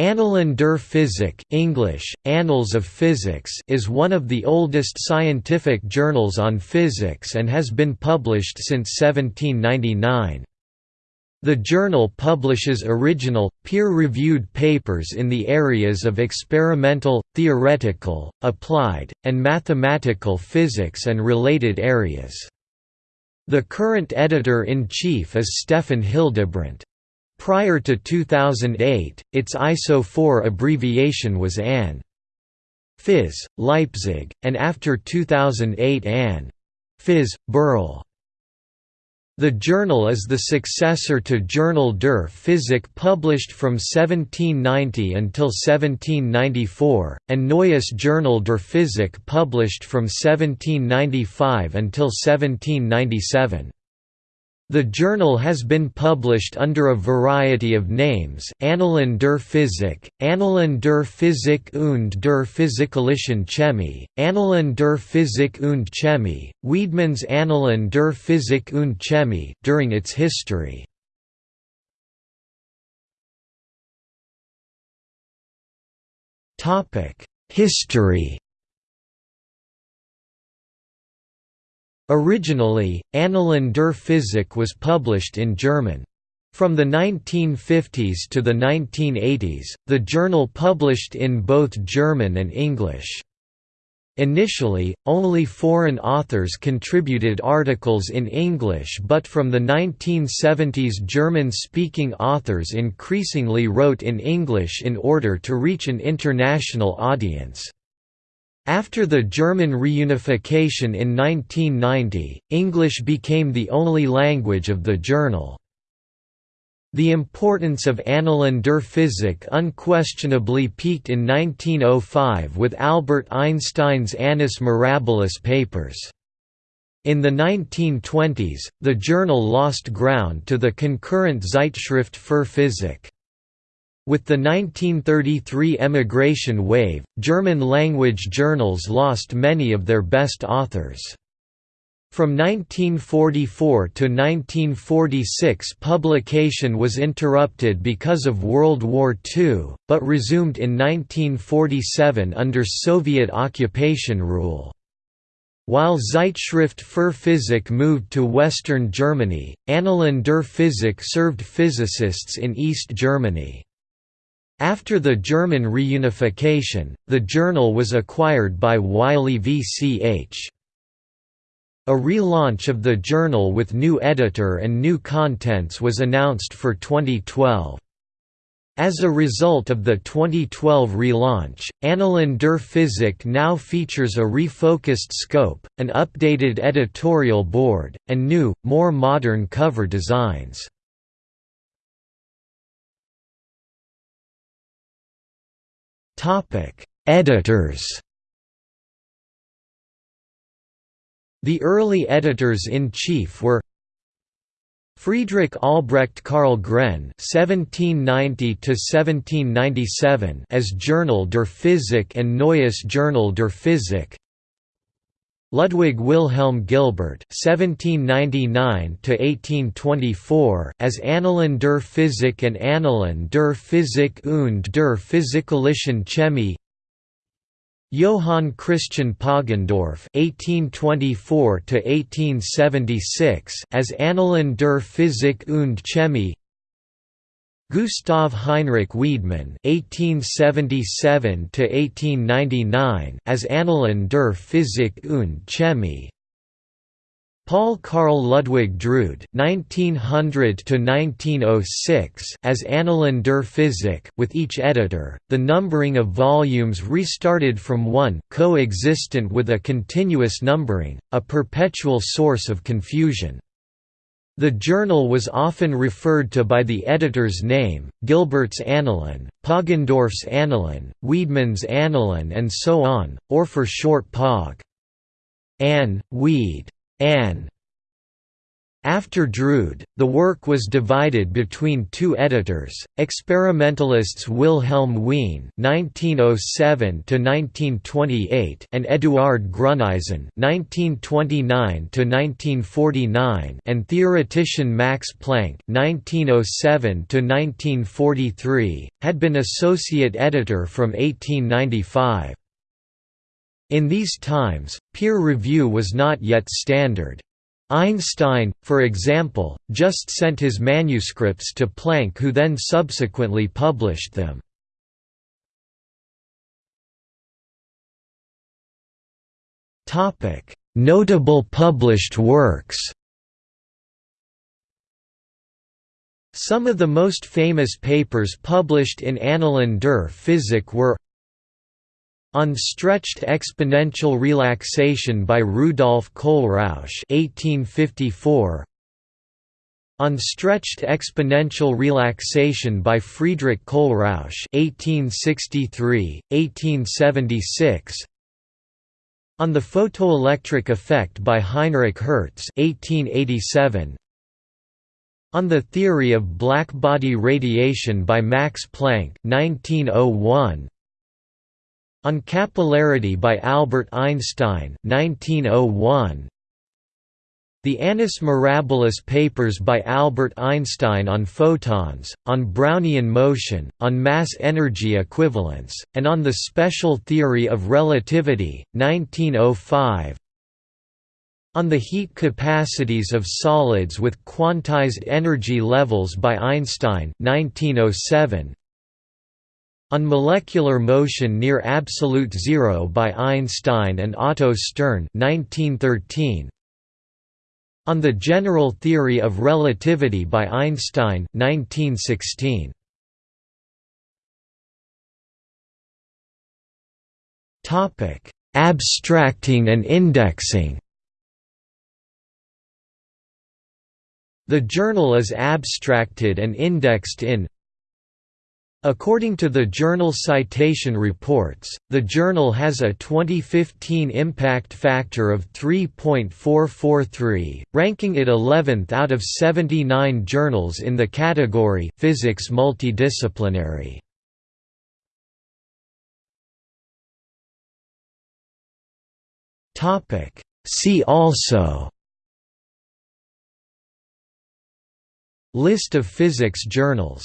Annalen der Physik English, Annals of Physics is one of the oldest scientific journals on physics and has been published since 1799. The journal publishes original, peer-reviewed papers in the areas of experimental, theoretical, applied, and mathematical physics and related areas. The current editor-in-chief is Stefan Hildebrandt. Prior to 2008, its ISO 4 abbreviation was AN. Phys. Leipzig, and after 2008 AN. Phys. Berl. The journal is the successor to Journal der Physik published from 1790 until 1794, and Neues Journal der Physik published from 1795 until 1797. The journal has been published under a variety of names Annalen der Physik, Annalen der Physik und der Physikalischen Chemie, Annalen der Physik und Chemie, Wiedemanns Annalen der Physik und Chemie during its history. History Originally, Annalen der Physik was published in German. From the 1950s to the 1980s, the journal published in both German and English. Initially, only foreign authors contributed articles in English but from the 1970s German-speaking authors increasingly wrote in English in order to reach an international audience. After the German reunification in 1990, English became the only language of the journal. The importance of Annalen der Physik unquestionably peaked in 1905 with Albert Einstein's Annus Mirabilis papers. In the 1920s, the journal lost ground to the concurrent Zeitschrift für Physik. With the 1933 emigration wave, German-language journals lost many of their best authors. From 1944 to 1946 publication was interrupted because of World War II, but resumed in 1947 under Soviet occupation rule. While Zeitschrift für Physik moved to Western Germany, Annalen der Physik served physicists in East Germany. After the German reunification, the journal was acquired by Wiley VCH. A relaunch of the journal with new editor and new contents was announced for 2012. As a result of the 2012 relaunch, Annalen der Physik now features a refocused scope, an updated editorial board, and new, more modern cover designs. Editors. The early editors-in-chief were Friedrich Albrecht Karl Gren (1790–1797) as Journal der Physik and Neues Journal der Physik, Ludwig Wilhelm Gilbert (1799–1824) as Annalen der Physik and Annalen der Physik und der Physikalischen Chemie. Johann Christian Poggendorff (1824–1876) as Annalen der Physik und Chemie. Gustav Heinrich Wiedemann (1877–1899) as Annalen der Physik und Chemie. Paul Carl Ludwig Drude (1900–1906) as Annalen der Physik, with each editor. The numbering of volumes restarted from one, coexistent with a continuous numbering, a perpetual source of confusion. The journal was often referred to by the editor's name, Gilbert's Annalen, Poggendorff's Annalen, Wiedemann's Annalen and so on, or for short Pog. Ann, Wied. Ann. After Drude, the work was divided between two editors, experimentalists Wilhelm Wien (1907–1928) and Eduard Gruneisen (1929–1949) and theoretician Max Planck (1907–1943) had been associate editor from 1895. In these times, peer review was not yet standard. Einstein, for example, just sent his manuscripts to Planck who then subsequently published them. Notable published works Some of the most famous papers published in Annalen der Physik were on stretched exponential relaxation by Rudolf Kohlrausch 1854 On stretched exponential relaxation by Friedrich Kohlrausch 1863 1876 On the photoelectric effect by Heinrich Hertz 1887 on the theory of black-body radiation by Max Planck 1901 on Capillarity by Albert Einstein 1901. The Annus Mirabilis papers by Albert Einstein on photons, on Brownian motion, on mass-energy equivalence, and on the special theory of relativity, 1905 on the heat capacities of solids with quantized energy levels by Einstein 1907 on Molecular Motion Near Absolute Zero by Einstein and Otto Stern 1913. On the General Theory of Relativity by Einstein 1916. Topic: Abstracting and indexing. The journal is abstracted and indexed in According to the Journal Citation Reports, the journal has a 2015 impact factor of 3.443, ranking it 11th out of 79 journals in the category Physics Multidisciplinary. Topic: See also List of physics journals